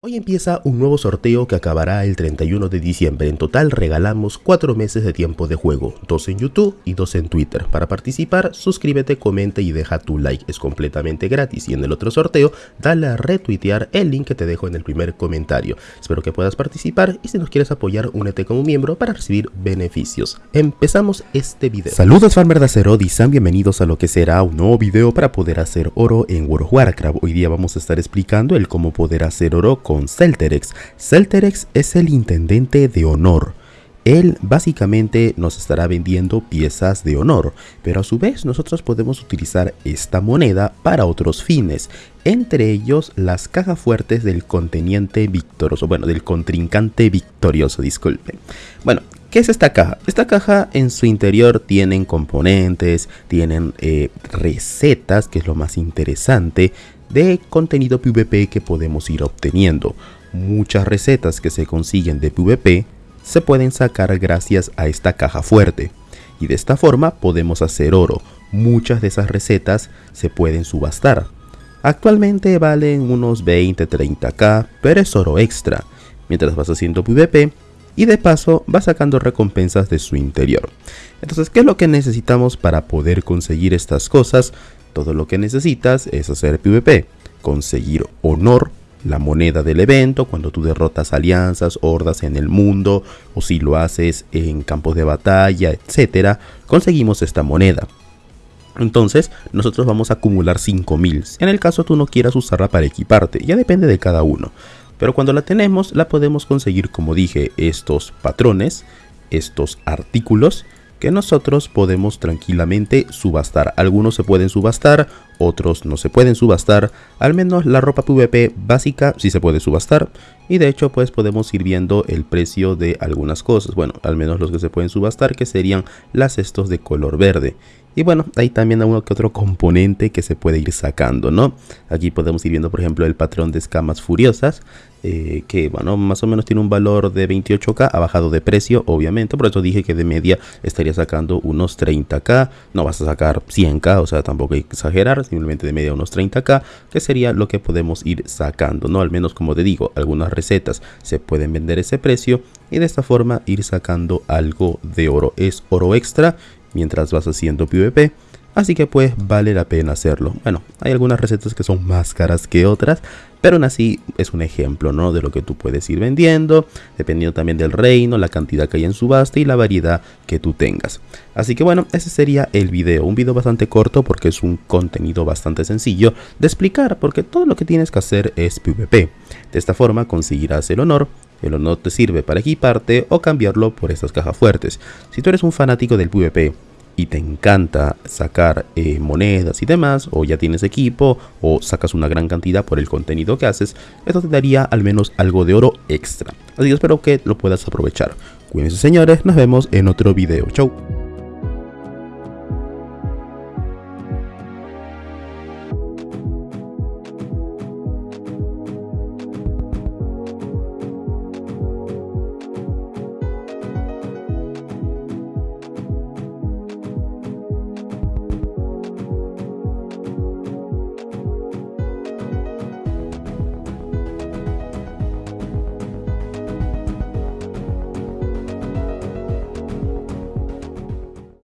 Hoy empieza un nuevo sorteo que acabará el 31 de diciembre. En total regalamos 4 meses de tiempo de juego, 2 en YouTube y 2 en Twitter. Para participar, suscríbete, comenta y deja tu like. Es completamente gratis y en el otro sorteo, dale a retuitear el link que te dejo en el primer comentario. Espero que puedas participar y si nos quieres apoyar, únete como miembro para recibir beneficios. Empezamos este video. Saludos Farmer de Azeroth y bienvenidos a lo que será un nuevo video para poder hacer oro en World of Warcraft. Hoy día vamos a estar explicando el cómo poder hacer oro con Celterex. Celterex es el intendente de honor. Él básicamente nos estará vendiendo piezas de honor, pero a su vez nosotros podemos utilizar esta moneda para otros fines, entre ellos las cajas fuertes del conteniente victorioso, bueno, del contrincante victorioso, disculpen. Bueno, ¿Qué es esta caja? Esta caja en su interior tienen componentes, tienen eh, recetas, que es lo más interesante, de contenido PvP que podemos ir obteniendo. Muchas recetas que se consiguen de PvP se pueden sacar gracias a esta caja fuerte. Y de esta forma podemos hacer oro. Muchas de esas recetas se pueden subastar. Actualmente valen unos 20-30k, pero es oro extra. Mientras vas haciendo PvP, y de paso vas sacando recompensas de su interior. Entonces, ¿qué es lo que necesitamos para poder conseguir estas cosas? Todo lo que necesitas es hacer PvP, conseguir honor, la moneda del evento, cuando tú derrotas alianzas, hordas en el mundo, o si lo haces en campos de batalla, etcétera, conseguimos esta moneda. Entonces, nosotros vamos a acumular 5000. En el caso tú no quieras usarla para equiparte, ya depende de cada uno. Pero cuando la tenemos, la podemos conseguir, como dije, estos patrones, estos artículos, que nosotros podemos tranquilamente subastar. Algunos se pueden subastar, otros no se pueden subastar. Al menos la ropa PvP básica sí se puede subastar. Y de hecho pues podemos ir viendo el precio de algunas cosas. Bueno, al menos los que se pueden subastar que serían las estos de color verde. Y bueno, hay también uno que otro componente que se puede ir sacando, ¿no? Aquí podemos ir viendo, por ejemplo, el patrón de escamas furiosas, eh, que, bueno, más o menos tiene un valor de 28k, ha bajado de precio, obviamente, por eso dije que de media estaría sacando unos 30k, no vas a sacar 100k, o sea, tampoco hay que exagerar, simplemente de media unos 30k, que sería lo que podemos ir sacando, ¿no? Al menos, como te digo, algunas recetas se pueden vender ese precio y de esta forma ir sacando algo de oro. Es oro extra mientras vas haciendo PvP. Así que pues vale la pena hacerlo. Bueno, hay algunas recetas que son más caras que otras, pero aún así es un ejemplo, ¿no? De lo que tú puedes ir vendiendo, dependiendo también del reino, la cantidad que hay en subasta y la variedad que tú tengas. Así que bueno, ese sería el video. Un video bastante corto porque es un contenido bastante sencillo de explicar, porque todo lo que tienes que hacer es PvP. De esta forma conseguirás el honor el honor te sirve para equiparte o cambiarlo por estas cajas fuertes. Si tú eres un fanático del PvP y te encanta sacar eh, monedas y demás, o ya tienes equipo, o sacas una gran cantidad por el contenido que haces, esto te daría al menos algo de oro extra. Así que espero que lo puedas aprovechar. Cuídense señores, nos vemos en otro video. Chau.